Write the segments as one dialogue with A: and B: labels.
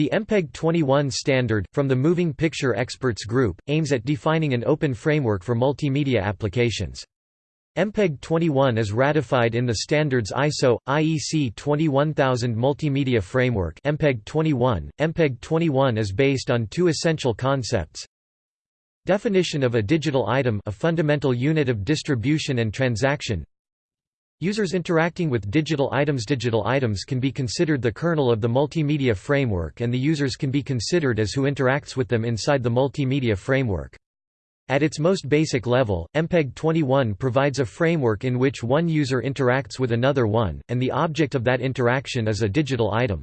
A: The MPEG 21 standard, from the Moving Picture Experts Group, aims at defining an open framework for multimedia applications. MPEG 21 is ratified in the standards ISO, IEC 21000 Multimedia Framework MPEG 21. MPEG 21 is based on two essential concepts. Definition of a digital item a fundamental unit of distribution and transaction Users interacting with digital items Digital items can be considered the kernel of the multimedia framework and the users can be considered as who interacts with them inside the multimedia framework. At its most basic level, MPEG 21 provides a framework in which one user interacts with another one, and the object of that interaction is a digital item.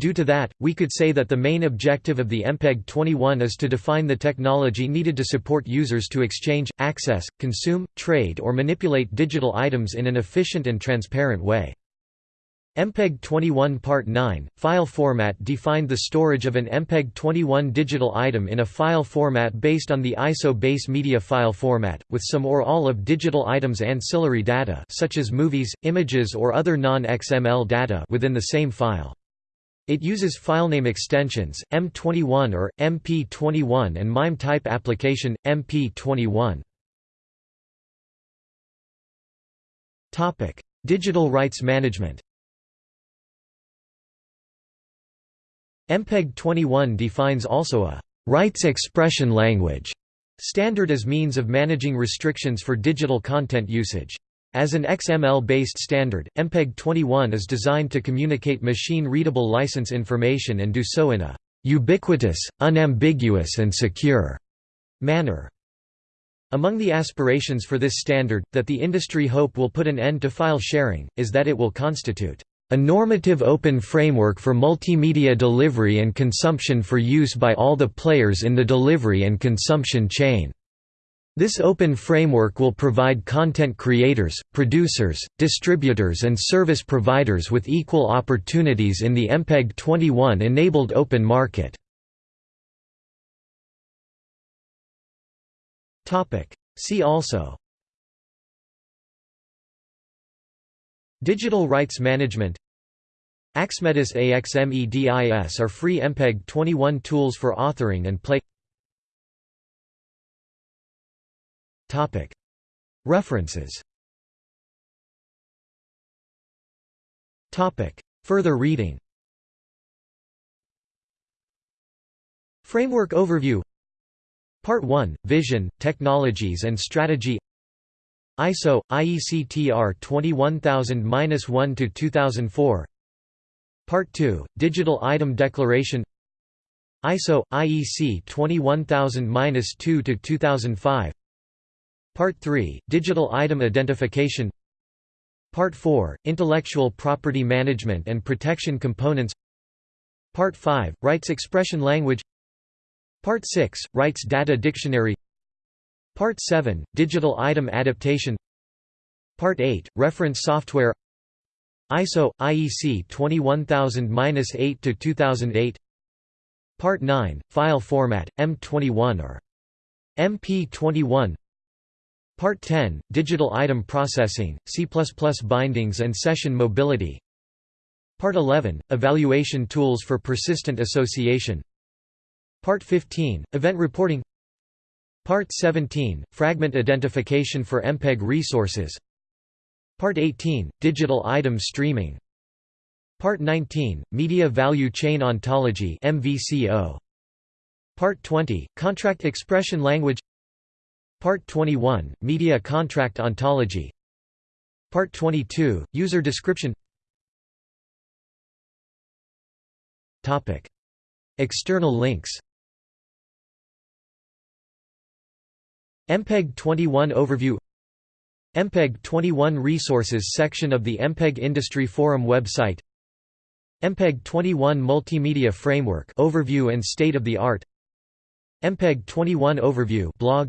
A: Due to that, we could say that the main objective of the MPEG 21 is to define the technology needed to support users to exchange, access, consume, trade or manipulate digital items in an efficient and transparent way. MPEG 21 Part 9, file format defined the storage of an MPEG 21 digital item in a file format based on the ISO base media file format, with some or all of digital items ancillary data such as movies, images or other non-XML data within the same file. It uses filename extensions, M21 or MP21 and MIME type application, MP21. Digital rights management MPEG 21 defines also a rights expression language standard as means of managing restrictions for digital content usage. As an XML-based standard, MPEG 21 is designed to communicate machine-readable license information and do so in a ubiquitous, unambiguous and secure manner. Among the aspirations for this standard, that the industry hope will put an end to file sharing, is that it will constitute a normative open framework for multimedia delivery and consumption for use by all the players in the delivery and consumption chain. This open framework will provide content creators, producers, distributors and service providers with equal opportunities in the MPEG 21 enabled open market. See also. Digital rights management. Axmedis AXMEDIS are free MPEG 21 tools for authoring and play References. Further reading. Framework Overview. Part 1, Vision, Technologies and Strategy. ISO, IEC TR 21000-1-2004 Part 2, Digital Item Declaration. ISO, IEC 21000-2-2005 Part 3, Digital Item Identification. Part 4, Intellectual Property Management and Protection Components. Part 5, Rights Expression Language. Part 6, Rights Data Dictionary. Part 7, Digital Item Adaptation. Part 8, Reference Software. ISO IEC 21000-8 2008 Part 9 File Format M21 or MP21 Part 10 Digital Item Processing C++ Bindings and Session Mobility. Part 11 Evaluation Tools for Persistent Association. Part 15 Event Reporting. Part 17, Fragment Identification for MPEG Resources. Part 18, Digital Item Streaming. Part 19, Media Value Chain Ontology MVCO. Part 20, Contract Expression Language Part 21, Media Contract Ontology. Part 22, User Description. Topic. External links. MPEG 21 Overview. MPEG 21 Resources section of the MPEG Industry Forum website. MPEG 21 Multimedia Framework Overview and State of the Art. MPEG 21 Overview blog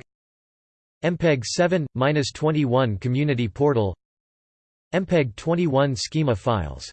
A: MPEG 7-21 Community Portal. MPEG 21 Schema files